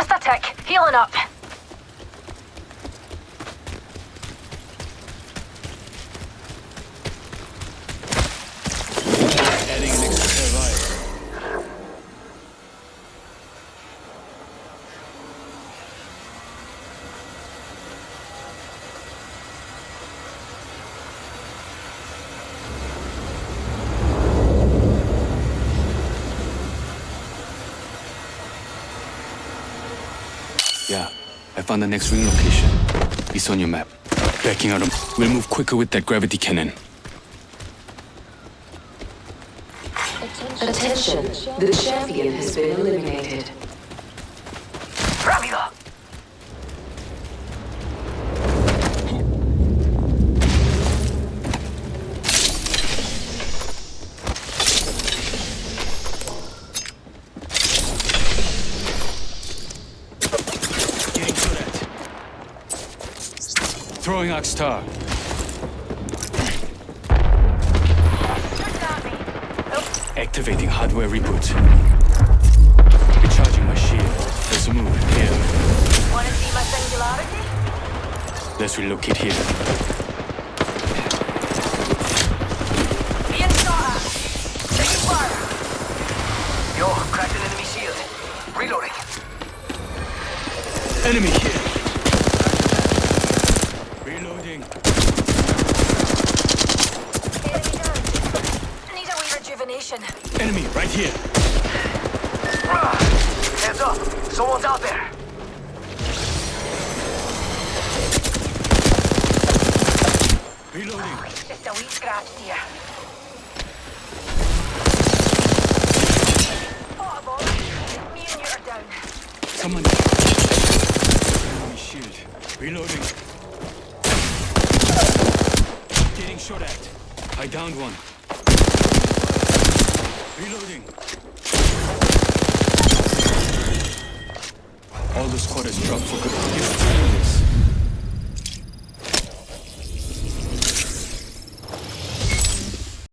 Just a tick. Healing up. Yeah, I found the next ring location. It's on your map. Backing out. of- We'll move quicker with that gravity cannon. Attention, the champion has been eliminated. Rápido. Getting to that. Throwing Arc Star. Activating hardware reboot. Recharging my shield. Let's move here. Wanna see my singularity? Let's relocate here. Being shot at. Taking fire. Yo, cracked an enemy shield. Reloading. Enemy here. Reloading. Enemy down. Need a wee rejuvenation. Enemy right here. Hands up. Someone's out there. Reloading. Just a wee scratch, dear. Oh. Me and you are down. Someone. Enemy shield. Reloading. Getting shot at. I downed one. Reloading. All the squad has dropped for good.